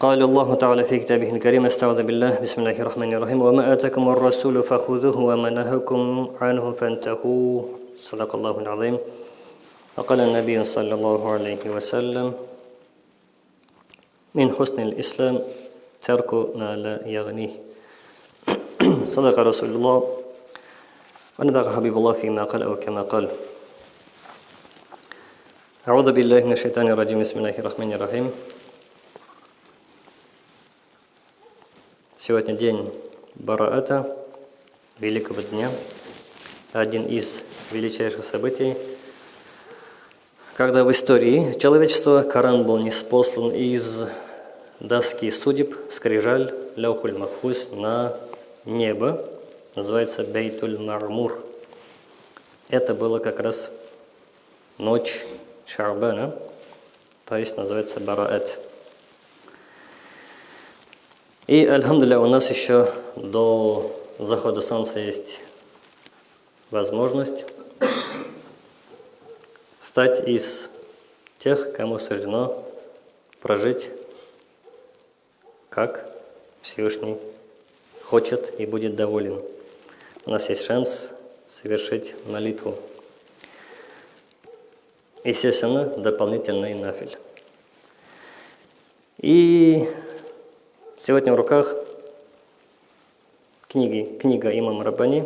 قال الله تعالى في كتابه الكريم استعوذ بالله بسم الله الرحمن الرحيم. وما آتاكم الرسول فخذوه وما نهاكم عنه فانتهوا. صدق الله العظيم. وقال النبي صلى الله عليه وسلم من حسن الإسلام ترك ما لا يغنيه. صدق رسول الله. ونبغى حبيب الله فيما قال أو كما قال. أعوذ بالله من الشيطان الرجيم. بسم الله الرحمن الرحيم. Сегодня день Бараата, Великого Дня, один из величайших событий, когда в истории человечества Коран был неспослан из доски судеб, скрижаль, ляухуль махфуз на небо, называется Бейтуль Мармур. Это было как раз ночь Шарбана, то есть называется Бараат. И, альхамдуля, у нас еще до захода солнца есть возможность стать из тех, кому суждено прожить, как Всевышний хочет и будет доволен. У нас есть шанс совершить молитву. Естественно, дополнительный нафиль. И Сегодня в руках книги, книга имама Рабани,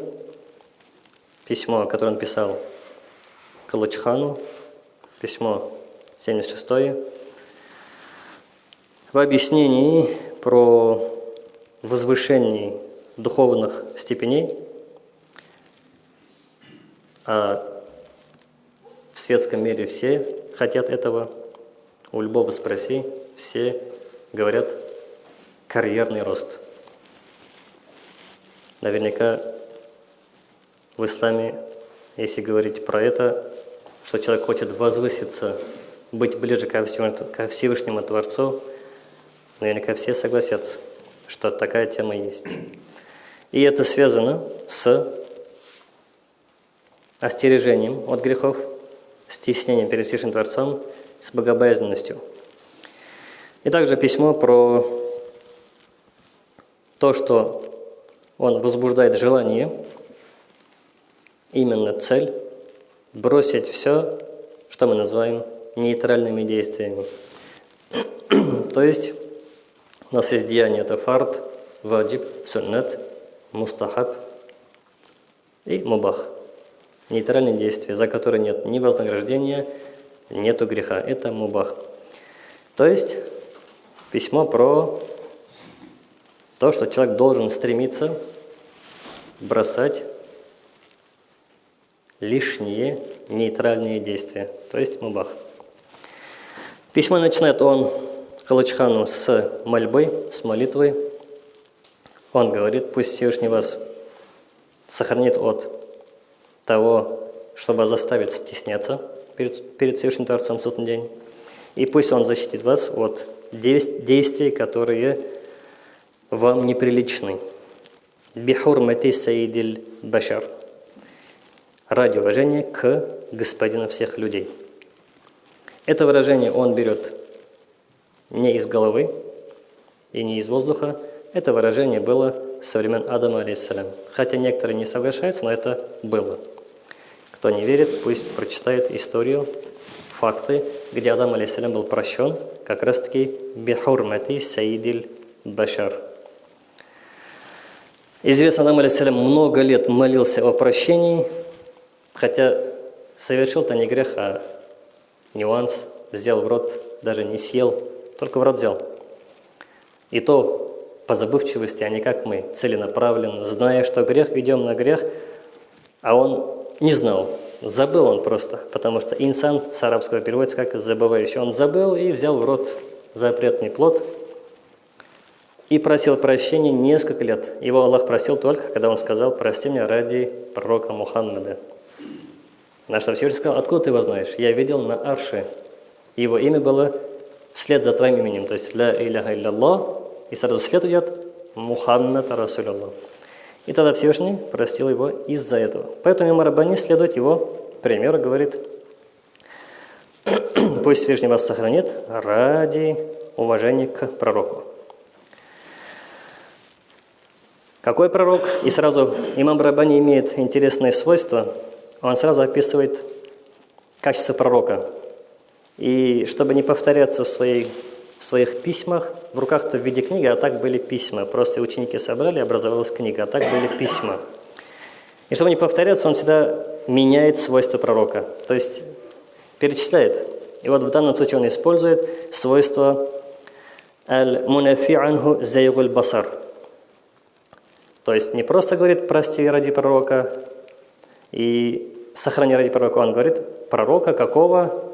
письмо, которое он писал Калачхану, письмо 76 в объяснении про возвышение духовных степеней, а в светском мире все хотят этого, у любого спроси, все говорят карьерный рост. Наверняка в исламе, если говорить про это, что человек хочет возвыситься, быть ближе ко Всевышнему, ко Всевышнему Творцу, наверняка все согласятся, что такая тема есть. И это связано с остережением от грехов, стеснением перед Всевышним Творцом, с богобоязненностью. И также письмо про то, что он возбуждает желание, именно цель, бросить все, что мы называем нейтральными действиями. То есть у нас есть деяние, это фард, ваджиб, суннат, мустахаб и мубах. Нейтральные действия, за которые нет ни вознаграждения, нету греха. Это мубах. То есть письмо про то, что человек должен стремиться бросать лишние нейтральные действия, то есть мубах. Письмо начинает он Калачхану с мольбой, с молитвой. Он говорит, пусть Всевышний вас сохранит от того, чтобы заставить стесняться перед, перед Всевышним Творцом в судный день. И пусть Он защитит вас от действий, которые вам неприличны. Бихурмати саидиль башар. Ради уважения к господину всех людей. Это выражение он берет не из головы и не из воздуха. Это выражение было со времен Адама, алейсалям. Хотя некоторые не соглашаются, но это было. Кто не верит, пусть прочитает историю, факты, где Адам, алейсалям, был прощен, как раз-таки бихурмати саидиль башар. Известно, Адам алейсалям много лет молился о прощении, хотя совершил-то не грех, а нюанс, взял в рот, даже не съел, только в рот взял. И то по забывчивости, а не как мы, целенаправленно, зная, что грех, идем на грех, а он не знал, забыл он просто, потому что инсан с арабского переводится как забывающий. Он забыл и взял в рот запретный плод – и просил прощения несколько лет. Его Аллах просил только, когда он сказал, прости меня ради пророка Мухаммада. На Всевышний сказал, откуда ты его знаешь? Я видел на Арше. Его имя было вслед за твоим именем, то есть «Ля иляха илляллах», и сразу след идет «Мухаммад Расуляллах». И тогда Всевышний простил его из-за этого. Поэтому Имам Рабани следует его примеру, говорит, пусть Всевышний вас сохранит ради уважение к пророку. Какой пророк? И сразу имам Рабани имеет интересное свойство. Он сразу описывает качество пророка. И чтобы не повторяться в, своей, в своих письмах, в руках-то в виде книги, а так были письма. Просто ученики собрали, образовалась книга, а так были письма. И чтобы не повторяться, он всегда меняет свойства пророка. То есть перечисляет. И вот в данном случае он использует свойство «аль-мунафи анху зайгуль басар». То есть не просто говорит «прости ради пророка» и «сохрани ради пророка», он говорит «пророка какого,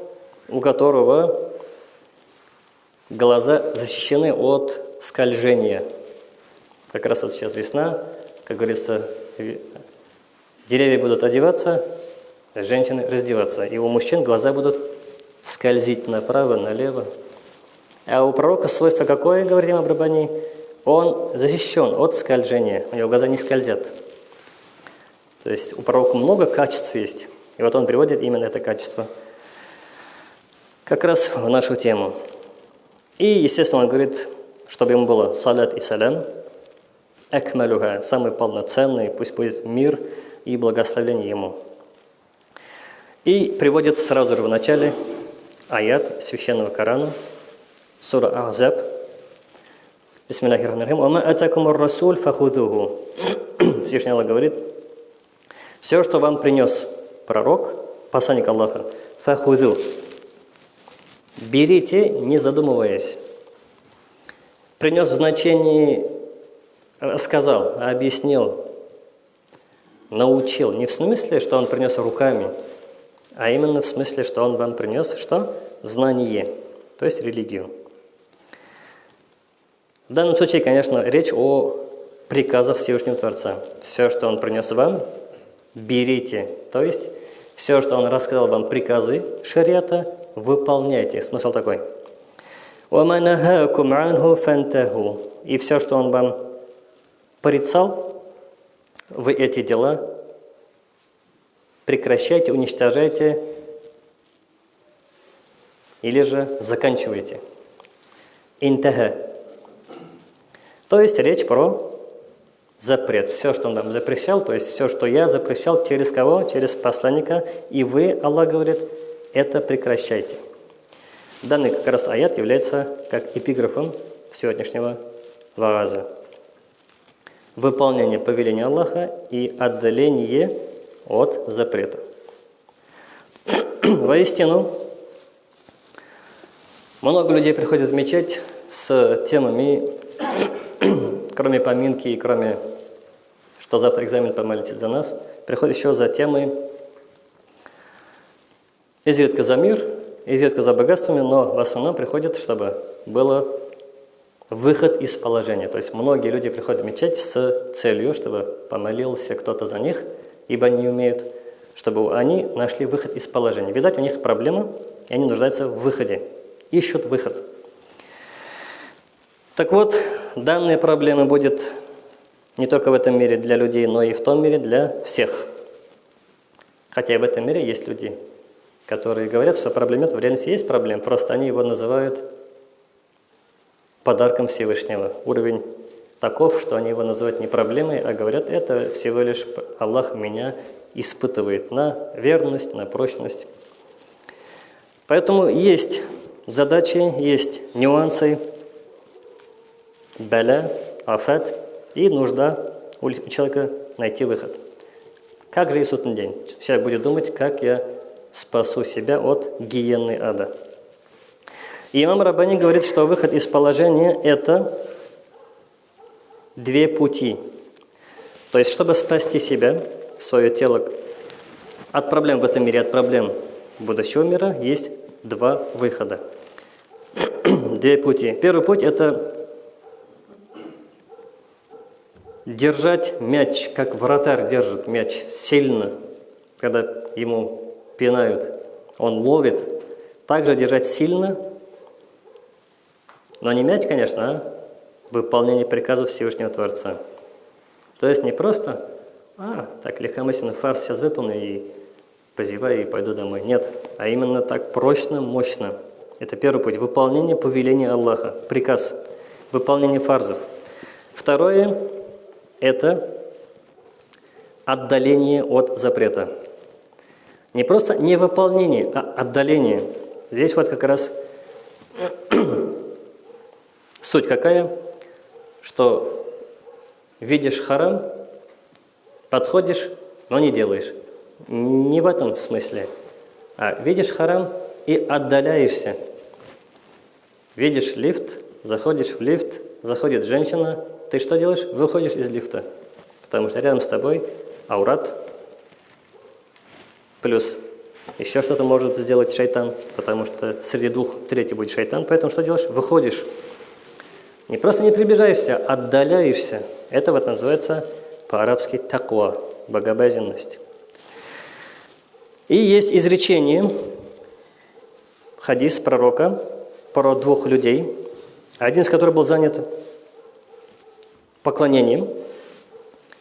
у которого глаза защищены от скольжения». Как раз вот сейчас весна, как говорится, деревья будут одеваться, женщины раздеваться, и у мужчин глаза будут скользить направо, налево. А у пророка свойство какое, говорим об Рабани? Он защищен от скольжения, у него глаза не скользят. То есть у пророка много качеств есть, и вот он приводит именно это качество как раз в нашу тему. И, естественно, он говорит, чтобы ему было салят и салям, экмалюха, самый полноценный, пусть будет мир и благословение ему. И приводит сразу же в начале аят священного Корана, сура Ахзаб, Бисмиллахиррахманиррахим. «Вама атакумур расуль фахудуху». Всевышний Аллах говорит, все, что вам принес пророк, посланник Аллаха, фахуду, берите, не задумываясь. Принес в значении, рассказал, объяснил, научил. Не в смысле, что он принес руками, а именно в смысле, что он вам принес что? Знание, то есть религию. В данном случае, конечно, речь о приказах Всевышнего Творца. Все, что Он принес вам, берите. То есть, все, что Он рассказал вам, приказы шариата, выполняйте. Смысл такой. И все, что Он вам порицал, вы эти дела прекращайте, уничтожайте или же заканчивайте. Интаха то есть речь про запрет. Все, что он нам запрещал, то есть все, что я запрещал, через кого? Через посланника. И вы, Аллах говорит, это прекращайте. Данный как раз аят является как эпиграфом сегодняшнего вааза. Выполнение повеления Аллаха и отдаление от запрета. Воистину, много людей приходят в мечеть с темами кроме поминки и кроме, что завтра экзамен, помолитесь за нас, приходит еще за темой изредка за мир, изредка за богатствами, но в основном приходит, чтобы было выход из положения. То есть многие люди приходят в мечеть с целью, чтобы помолился кто-то за них, ибо не умеют, чтобы они нашли выход из положения. Видать, у них проблема, и они нуждаются в выходе, ищут выход. Так вот, данная проблема будет не только в этом мире для людей, но и в том мире для всех. Хотя и в этом мире есть люди, которые говорят, что проблем нет, в реальности есть проблем, просто они его называют подарком Всевышнего. Уровень таков, что они его называют не проблемой, а говорят, это всего лишь Аллах меня испытывает на верность, на прочность. Поэтому есть задачи, есть нюансы, беля, афет и нужда у человека найти выход. Как же и судный день? Человек будет думать, как я спасу себя от гиенны ада. И имам Рабани говорит, что выход из положения – это две пути. То есть, чтобы спасти себя, свое тело от проблем в этом мире, от проблем будущего мира, есть два выхода. Две пути. Первый путь – это держать мяч, как вратарь держит мяч сильно, когда ему пинают, он ловит, также держать сильно, но не мяч, конечно, а выполнение приказов Всевышнего Творца. То есть не просто, а, так легкомысленно фарс сейчас выполню и позеваю и пойду домой. Нет, а именно так прочно, мощно. Это первый путь. Выполнение повеления Аллаха, приказ, выполнение фарзов. Второе – это отдаление от запрета. Не просто невыполнение, а отдаление. Здесь вот как раз суть какая, что видишь харам, подходишь, но не делаешь. Не в этом смысле. А видишь харам и отдаляешься. Видишь лифт, заходишь в лифт, заходит женщина, ты что делаешь? Выходишь из лифта. Потому что рядом с тобой аурат, плюс еще что-то может сделать шайтан, потому что среди двух третий будет шайтан, поэтому что делаешь? Выходишь. Не просто не приближаешься, отдаляешься. Это вот называется по-арабски таква, богобоязненность. И есть изречение, хадис пророка про двух людей, один из которых был занят поклонением,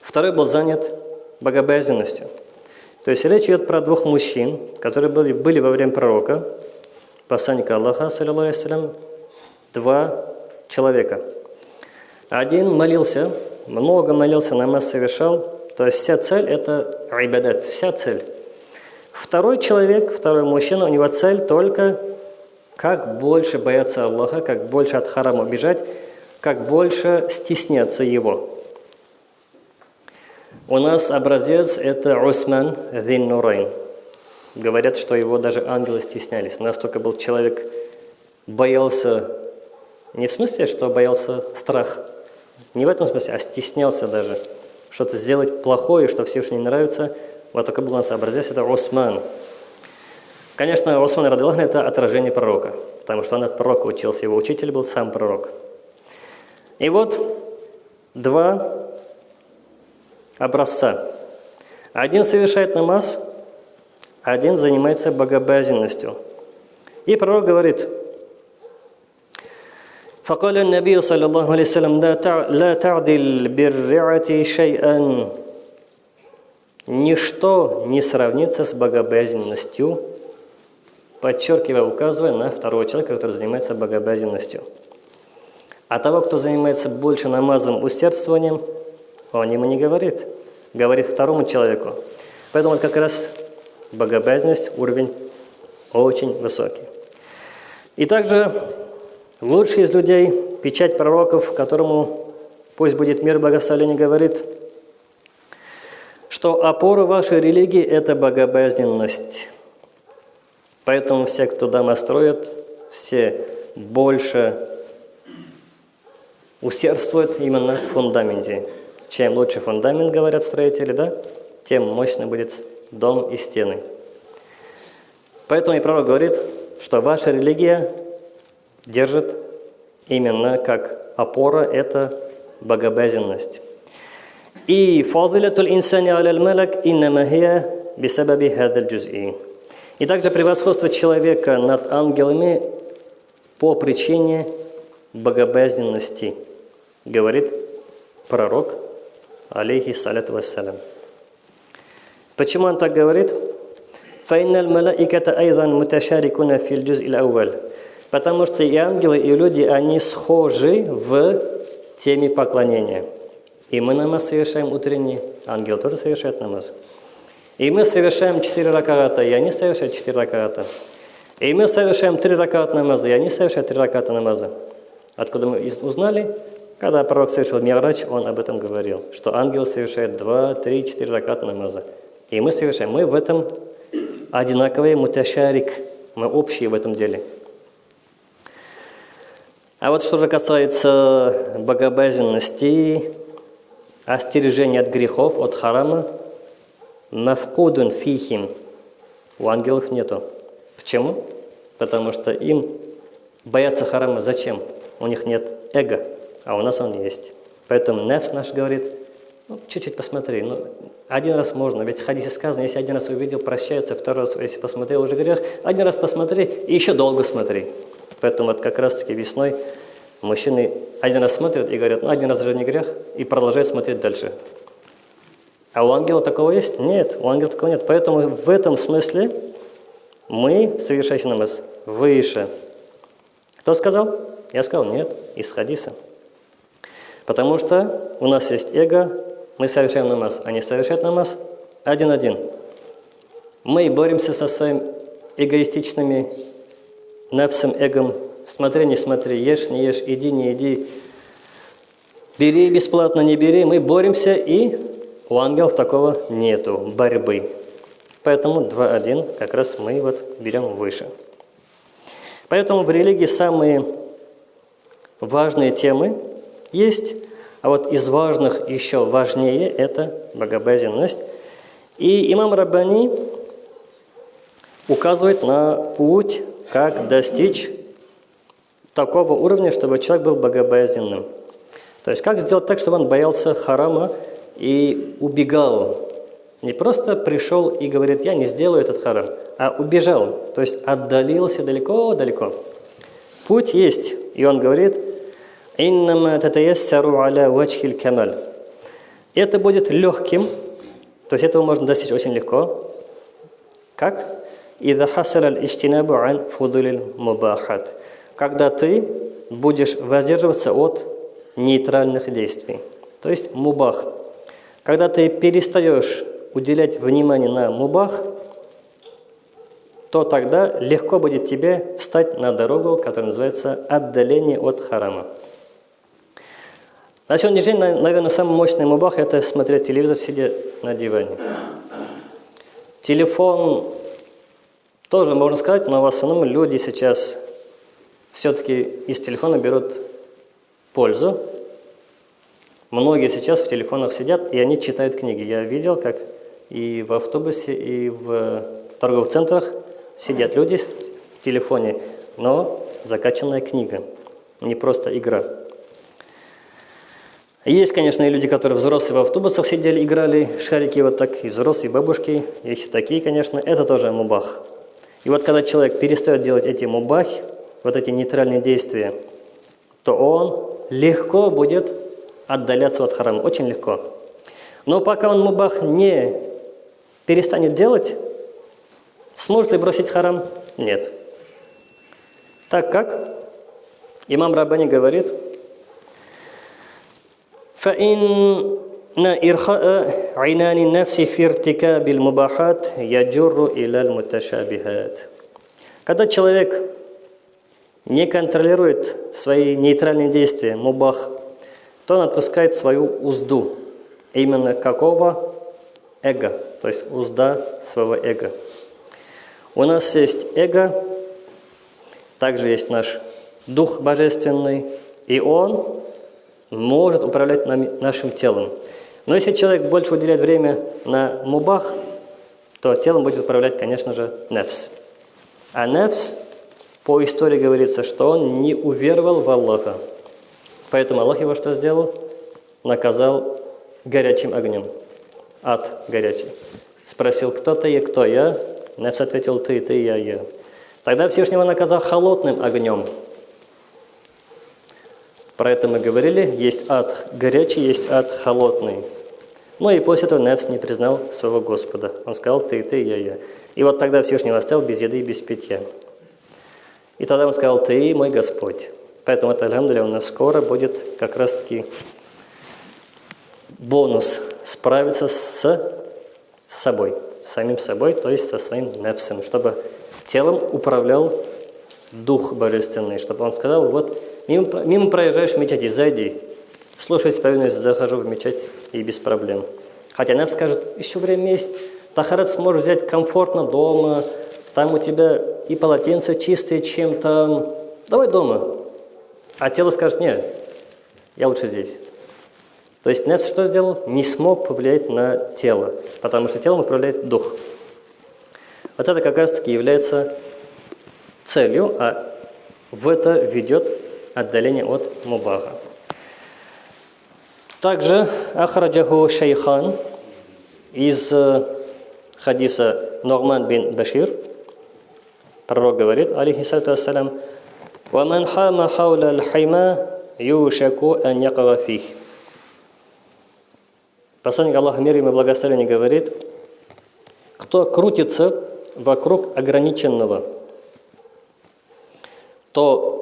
второй был занят богобоязненностью. То есть речь идет про двух мужчин, которые были, были во время пророка, посланника Аллаха, саллиллаху два человека. Один молился, много молился, намаз совершал, то есть вся цель – это айбадат, вся цель. Второй человек, второй мужчина, у него цель только как больше бояться Аллаха, как больше от харама бежать, как больше стесняться его. У нас образец – это Усман Дин Нурайн. Говорят, что его даже ангелы стеснялись. Настолько был человек, боялся, не в смысле, что боялся страх, не в этом смысле, а стеснялся даже, что-то сделать плохое, что Всевышний не нравится. Вот такой был у нас образец – это Осман. Конечно, Осман Радилах – это отражение пророка, потому что он от пророка учился, его учитель был сам пророк. И вот два образца. Один совершает намаз, один занимается богобоязненностью. И пророк говорит, فقال النبي صلى الله عليه وسلم لا تعدل بالرعة شيئا Ничто не сравнится с богобоязненностью, подчеркивая, указывая на второго человека, который занимается богобоязненностью. А того, кто занимается больше намазом, усердствованием – он ему не говорит, говорит второму человеку. Поэтому как раз богобоязненность, уровень очень высокий. И также лучший из людей, печать пророков, которому пусть будет мир благословения, говорит, что опора вашей религии – это богобоязненность. Поэтому все, кто дома строят, все больше усердствуют именно в фундаменте. Чем лучше фундамент, говорят строители, да, тем мощный будет дом и стены. Поэтому и пророк говорит, что ваша религия держит именно как опора – это богобоязненность. И фадилатуль инсани аляль малак иннама хия бисабаби хадаль джуз'i. И также превосходство человека над ангелами по причине богобоязненности, говорит пророк алейхи саляту вассалям. Почему он так говорит? «Файнал малаиката айзан муташарикуна фил джуз ил Потому что и ангелы, и люди, они схожи в теме поклонения. И мы намаз совершаем утренний, ангел тоже совершает намаз. И мы совершаем четыре раката, и они совершают четыре раката. И мы совершаем три раката намаза, и они совершают три раката намаза. Откуда мы узнали? Когда пророк совершил Ми'рач, он об этом говорил, что ангел совершает два, три, четыре ракат намаза. И мы совершаем. Мы в этом одинаковые, муташарик, мы общие в этом деле. А вот что же касается богобоязненности, остережения от грехов, от харама, мафкудун фихим, у ангелов нету. Почему? Потому что им бояться харама зачем? У них нет эго а у нас он есть. Поэтому нефс наш говорит, ну, чуть-чуть посмотри, ну, один раз можно, ведь в хадисе сказано, если один раз увидел, прощается, второй раз, если посмотрел, уже грех, один раз посмотри и еще долго смотри. Поэтому вот как раз-таки весной мужчины один раз смотрят и говорят, ну, один раз уже не грех, и продолжают смотреть дальше. А у ангела такого есть? Нет, у ангела такого нет. Поэтому в этом смысле мы, совершающий намаз, выше Кто сказал? Я сказал, нет, из хадиса. Потому что у нас есть эго, мы совершаем намаз, они совершают намаз один-один. Мы боремся со своим эгоистичными навсем эгом. Смотри, не смотри, ешь, не ешь, иди, не иди. Бери бесплатно, не бери. Мы боремся, и у ангелов такого нету, борьбы. Поэтому 2-1 как раз мы вот берем выше. Поэтому в религии самые важные темы есть, а вот из важных еще важнее – это богобоязненность. И имам Раббани указывает на путь, как достичь такого уровня, чтобы человек был богобоязненным. То есть как сделать так, чтобы он боялся харама и убегал. Не просто пришел и говорит, я не сделаю этот харам, а убежал, то есть отдалился далеко-далеко. Путь есть, и он говорит, «Иннама татаяссару аля вачхиль камаль». Это будет легким, то есть этого можно достичь очень легко. Как? «Ида хасар аль-иштинабу ан фудулил мубахат». Когда ты будешь воздерживаться от нейтральных действий. То есть мубах. Когда ты перестаешь уделять внимание на мубах, то тогда легко будет тебе встать на дорогу, которая называется отдаление от харама. На сегодняшний день, наверное, самый мощный мубах – это смотреть телевизор, сидя на диване. Телефон тоже можно сказать, но в основном люди сейчас все-таки из телефона берут пользу. Многие сейчас в телефонах сидят, и они читают книги. Я видел, как и в автобусе, и в торговых центрах сидят люди в телефоне, но закачанная книга, не просто игра. Есть, конечно, и люди, которые взрослые в автобусах сидели, играли шарики вот так, и взрослые бабушки. Есть и такие, конечно, это тоже мубах. И вот когда человек перестает делать эти мубах, вот эти нейтральные действия, то он легко будет отдаляться от харама, очень легко. Но пока он мубах не перестанет делать, сможет ли бросить харам? Нет. Так как имам Рабани говорит, فإن إرخاء عنان النفس في ارتكاب المباحات يجر إلى المتشابهات. Когда человек не контролирует свои нейтральные действия, мубах, то он отпускает свою узду. Именно какого? Эго, то есть узда своего эго. У нас есть эго, также есть наш Дух Божественный, и он может управлять нами, нашим телом. Но если человек больше уделяет время на мубах, то телом будет управлять, конечно же, нефс. А нефс по истории говорится, что он не уверовал в Аллаха. Поэтому Аллах его что сделал? Наказал горячим огнем. Ад горячий. Спросил, кто ты и кто я? Нефс ответил, ты, ты, я, я. Тогда Всевышнего наказал холодным огнем. Про это мы говорили. Есть ад горячий, есть ад холодный. Ну и после этого Нефс не признал своего Господа. Он сказал, ты, ты, я, я. И вот тогда Всевышний оставил без еды и без питья. И тогда он сказал, ты мой Господь. Поэтому это, алхамдуля, у нас скоро будет как раз-таки бонус справиться с, собой, с самим собой, то есть со своим нефсом, чтобы телом управлял Дух Божественный, чтобы он сказал, вот мимо, мимо проезжаешь в мечети, зайди, слушай повинуюсь, захожу в мечеть и без проблем. Хотя нефс скажет, еще время есть, тахарат сможешь взять комфортно дома, там у тебя и полотенце чистые, чем там. Давай дома. А тело скажет, нет, я лучше здесь. То есть Нефс что сделал? Не смог повлиять на тело, потому что телом управляет дух. Вот это как раз-таки является целью, а в это ведет отдаление от мубаха. Также Ахраджаху Шейхан из э, хадиса Норман бин Башир – Пророк говорит, алейхиссалату ассалям, «Ваман хама хауля аль-хайма юшаку ан якага фих». Посланник Аллаха мир ему благословение говорит, кто крутится вокруг ограниченного, то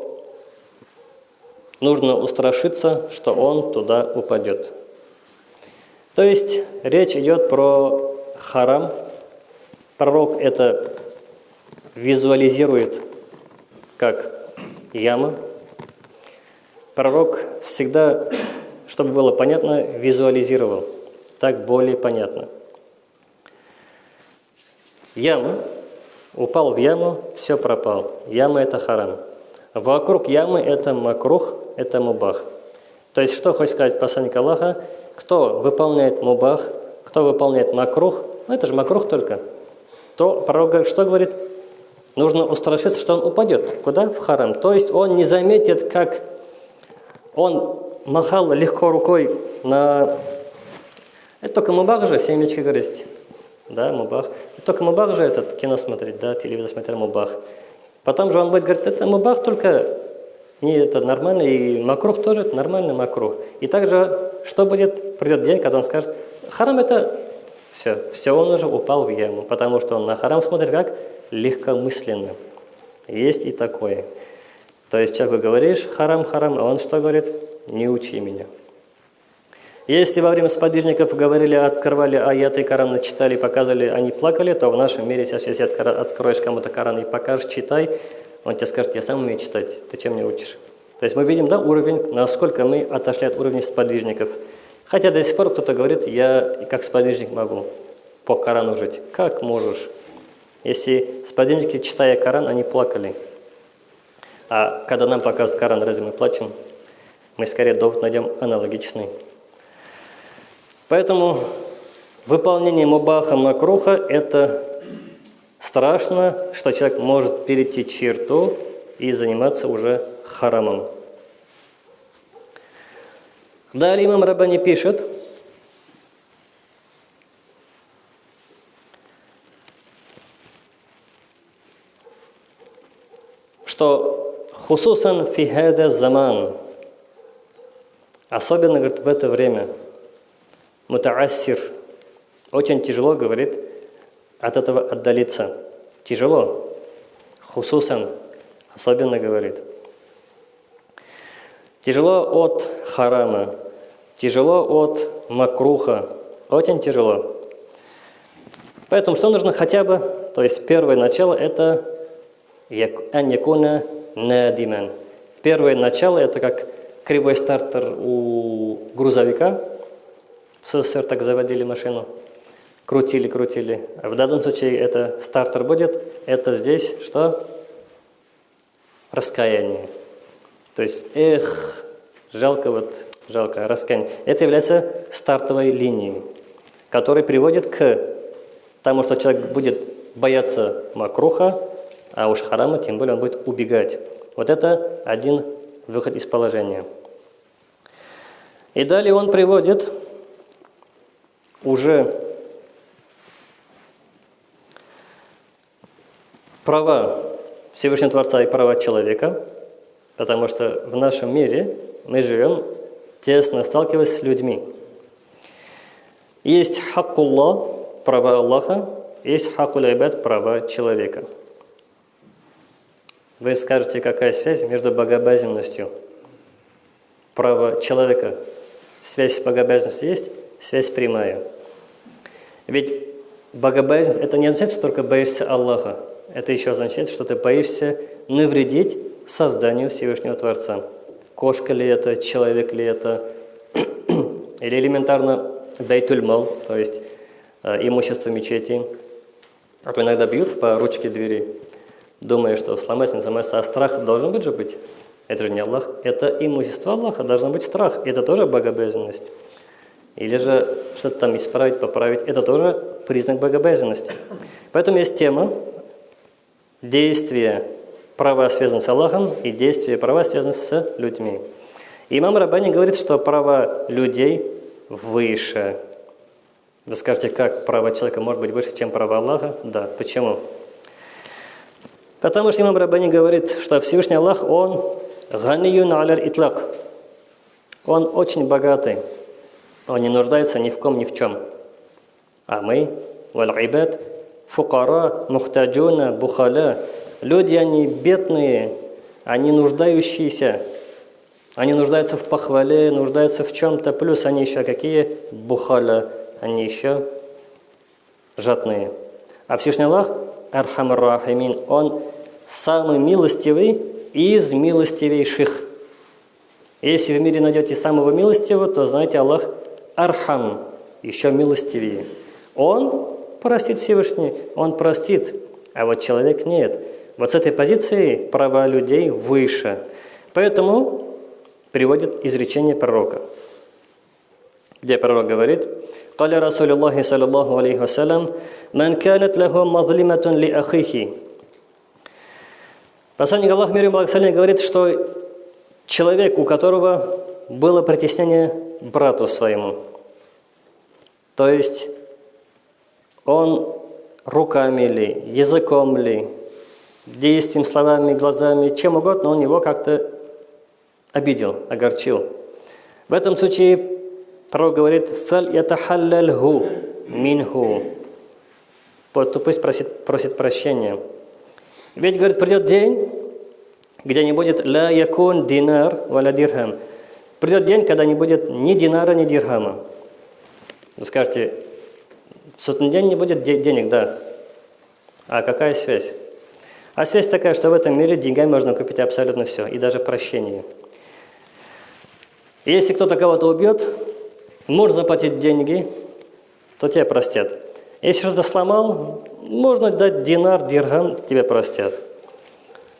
нужно устрашиться, что он туда упадет. То есть речь идет про харам. Пророк это визуализирует как яма. Пророк всегда, чтобы было понятно, визуализировал. Так более понятно. Яма. Упал в яму, все пропал. Яма – это харам. Вокруг ямы – это макрух, это мубах. То есть, что хочет сказать посланник Аллаха? Кто выполняет мубах, кто выполняет макрух, ну это же макрух только, то пророк что говорит? Нужно устрашиться, что он упадет. Куда? В харам. То есть он не заметит, как он махал легко рукой на... Это только мубах же, семечки грызть. Да, мубах. Это только мубах же этот кино смотреть, да, телевизор смотреть мубах. Потом же он будет говорить, это мубах только не это нормально, и макрух тоже это нормальный макрух. И также, что будет, придет день, когда он скажет, харам это все, все, он уже упал в яму, потому что он на харам смотрит как легкомысленно. Есть и такое. То есть человеку говоришь харам, харам, а он что говорит? Не учи меня. Если во время сподвижников говорили, открывали аяты Корана, читали, показывали, они плакали, то в нашем мире сейчас, если откроешь кому-то Коран и покажешь, читай, он тебе скажет, я сам умею читать, ты чем мне учишь? То есть мы видим да, уровень, насколько мы отошли от уровня сподвижников. Хотя до сих пор кто-то говорит, я как сподвижник могу по Корану жить. Как можешь? Если сподвижники, читая Коран, они плакали. А когда нам показывают Коран, разве мы плачем? Мы скорее довод найдем аналогичный. Поэтому выполнение мубаха макруха – это страшно, что человек может перейти черту и заниматься уже харамом. Далее имам Рабани пишет, что хусусан фихеда заман, особенно говорит, в это время, мутаассир, очень тяжело, говорит, от этого отдалиться. Тяжело. Хусусан, особенно говорит. Тяжело от харама, тяжело от макруха, очень тяжело. Поэтому что нужно хотя бы, то есть первое начало это аньякуна надиман. Первое начало это как кривой стартер у грузовика. В СССР так заводили машину. Крутили, крутили. А в данном случае это стартер будет. Это здесь что? Раскаяние. То есть, эх, жалко вот, жалко, раскаяние. Это является стартовой линией, которая приводит к тому, что человек будет бояться макруха, а уж харама, тем более он будет убегать. Вот это один выход из положения. И далее он приводит уже права Всевышнего Творца и права человека – Потому что в нашем мире мы живем, тесно сталкиваясь с людьми. Есть хаккулла, права Аллаха, есть хаккул айбад, права человека. Вы скажете, какая связь между богобоязненностью, права человека, связь с богобоязненностью есть, связь прямая. Ведь богобоязненность – это не означает, что только боишься Аллаха. Это еще означает, что ты боишься навредить созданию Всевышнего Творца. Кошка ли это, человек ли это, или элементарно бейтульмал, то есть э, имущество мечети. А то иногда бьют по ручке двери, думая, что сломать не сломается, а страх должен быть же быть. Это же не Аллах, это имущество Аллаха, должен быть страх, это тоже богобоязненность. Или же что-то там исправить, поправить, это тоже признак богобоязненности. Поэтому есть тема действия права связаны с Аллахом, и действия права связаны с людьми. имам Рабани говорит, что права людей выше. Вы скажете, как право человека может быть выше, чем право Аллаха? Да. Почему? Потому что имам Рабани говорит, что Всевышний Аллах, Он ганиюн аляр итлак. Он очень богатый. Он не нуждается ни в ком, ни в чем. А мы, валь ибад, фукара, мухтаджуна, бухаля, Люди, они бедные, они нуждающиеся. Они нуждаются в похвале, нуждаются в чем-то, плюс они еще какие? Бухаля, они еще жадные. А Всевышний Аллах, أرحم الراحمين, Он самый милостивый из милостивейших. Если в мире найдете самого милостивого, то знаете, Аллах أرحم, еще милостивее. Он простит Всевышний, Он простит, а вот человек нет. Вот с этой позиции права людей выше. Поэтому приводит изречение пророка, где пророк говорит, «Каля Расулю Аллахи, саллиллаху алейхи вассалям, «Ман канет лаху мазлиматун ли ахихи». Посланник Аллах, мир и благословение, говорит, что человек, у которого было притеснение брату своему, то есть он руками ли, языком ли, действием, словами, глазами, чем угодно, он его как-то обидел, огорчил. В этом случае пророк говорит «фаль ятахаллальху минху» то пусть просит, просит прощения. Ведь, говорит, придет день, где не будет «ля якун динар валя дирхам». Придет день, когда не будет ни динара, ни дирхама. Вы скажете, в сотный день не будет денег, да. А какая связь? А связь такая, что в этом мире деньгами можно купить абсолютно все, и даже прощение. Если кто-то кого-то убьет, может заплатить деньги, то тебя простят. Если что-то сломал, можно дать динар, диргам, тебя простят.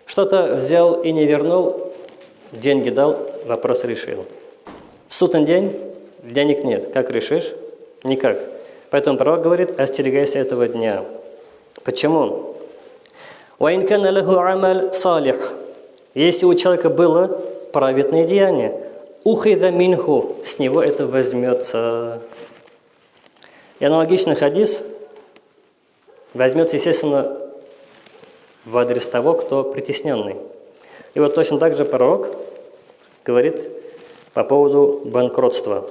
Что-то взял и не вернул, деньги дал, вопрос решил. В судный день денег нет. Как решишь? Никак. Поэтому пророк говорит, остерегайся этого дня. Почему? Если у человека было праведное деяние, ухида минху, с него это возьмется. И аналогичный хадис возьмется, естественно, в адрес того, кто притесненный. И вот точно так же пророк говорит по поводу банкротства.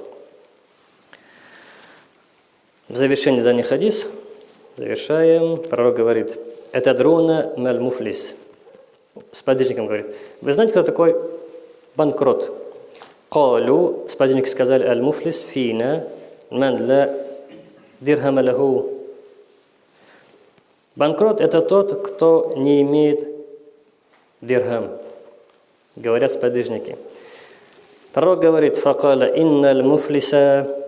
В завершении данный хадис завершаем. Пророк говорит – это друна мель муфлис. Сподвижникам говорит. Вы знаете, кто такой банкрот? Калю, сподвижники сказали, аль муфлис фина ман ла. Банкрот – это тот, кто не имеет дирхам. Говорят сподвижники. Пророк говорит, факала инналь муфлиса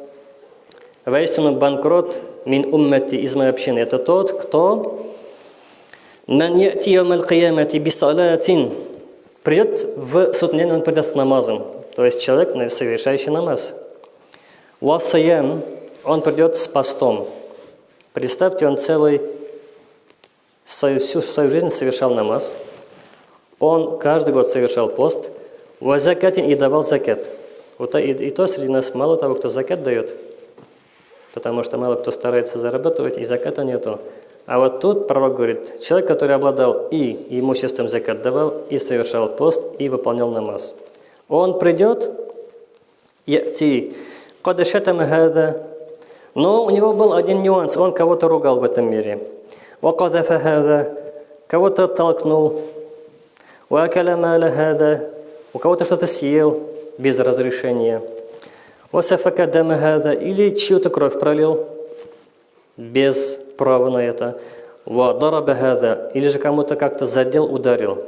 Воистину банкрот мин уммати из моей общины. Это тот, кто Ман яти яумал киямати бисалатин. Придет в судный день, он придет с намазом. То есть человек, совершающий намаз. Васаям, он придет с постом. Представьте, он целый, свою, всю свою жизнь совершал намаз. Он каждый год совершал пост. Вазакатин и давал закат. Вот и, и то среди нас мало того, кто закат дает, потому что мало кто старается зарабатывать, и заката нету. А вот тут пророк говорит, человек, который обладал и имуществом закат давал, и совершал пост, и выполнял намаз. Он придет, яти, хада, но у него был один нюанс, он кого-то ругал в этом мире. хада, кого-то толкнул, у кого-то что-то съел без разрешения. Или чью-то кровь пролил без право на это. Или же кому-то как-то задел, ударил.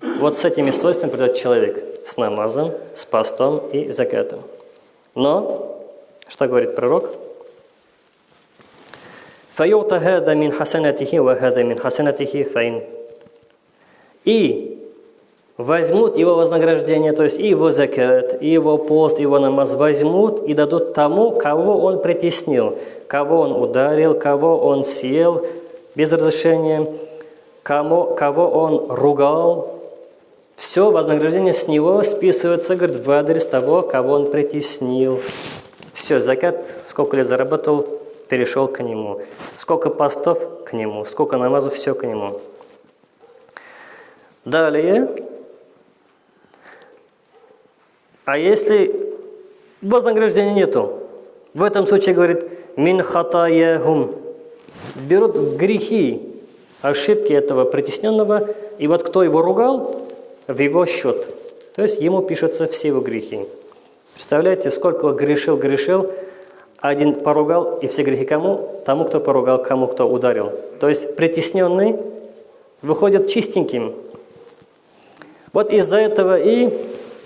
Вот с этими свойствами придет человек. С намазом, с постом и закатом. Но, что говорит пророк? فَيُعْتَ هَذَا مِنْ حَسَنَتِهِ وَهَذَا مِنْ حَسَنَتِهِ فَإِنْ И возьмут его вознаграждение, то есть и его закат, и его пост, и его намаз возьмут и дадут тому, кого он притеснил, кого он ударил, кого он съел без разрешения, кому, кого он ругал. Все вознаграждение с него списывается, говорит, в адрес того, кого он притеснил. Все, закат, сколько лет заработал, перешел к нему. Сколько постов – к нему. Сколько намазов – все к нему. Далее, а если вознаграждения нету, в этом случае говорит «мин хатаяхум» берут грехи, ошибки этого притесненного, и вот кто его ругал, в его счет. То есть ему пишутся все его грехи. Представляете, сколько грешил, грешил, один поругал, и все грехи кому? Тому, кто поругал, кому, кто ударил. То есть притесненный выходит чистеньким. Вот из-за этого и,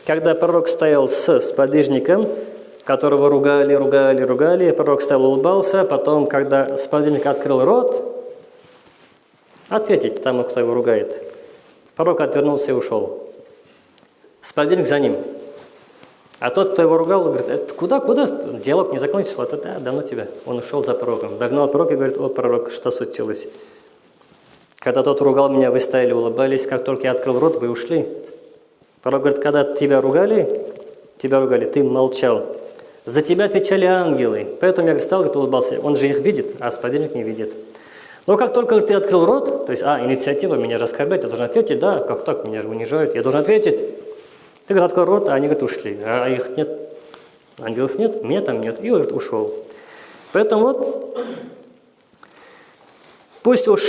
когда пророк стоял с сподвижником, которого ругали, ругали, ругали, пророк стоял, улыбался, потом, когда сподвижник открыл рот, ответить тому, кто его ругает. Пророк отвернулся и ушел. Сподвижник за ним. А тот, кто его ругал, говорит, это куда, куда? Диалог не закончился, это да, давно тебя. Он ушел за пророком. Догнал пророк и говорит, о, пророк, что случилось? Когда тот ругал меня, вы стояли, улыбались, как только я открыл рот, вы ушли. Пророк говорит, когда тебя ругали, тебя ругали, ты молчал. За тебя отвечали ангелы. Поэтому я стал, говорит, улыбался. Он же их видит, а сподвижник не видит. Но как только ты открыл рот, то есть, а, инициатива, меня же оскорбляют, я должен ответить, да, как так, меня же унижают, я должен ответить. Ты, говорит, открыл рот, а они, говорят, ушли, а их нет, ангелов нет, меня там нет, и, говорит, ушел. Поэтому вот, пусть уж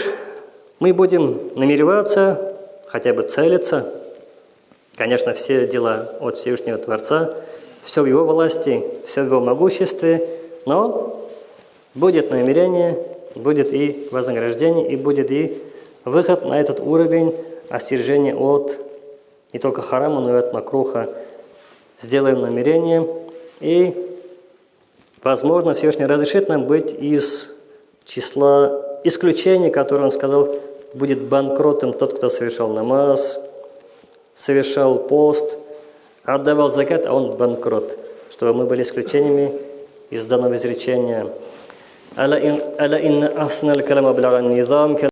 мы будем намереваться, хотя бы целиться, конечно, все дела от Всевышнего Творца, все в Его власти, все в Его могуществе, но будет намерение будет и вознаграждение, и будет и выход на этот уровень остережения от не только харама, но и от макруха. Сделаем намерение, и, возможно, Всевышний разрешит нам быть из числа исключений, которые он сказал, будет банкротом тот, кто совершал намаз, совершал пост, отдавал закат, а он банкрот. Чтобы мы были исключениями из данного изречения. ألا إن, ألا إن أحسن الكلام أبلغ النظام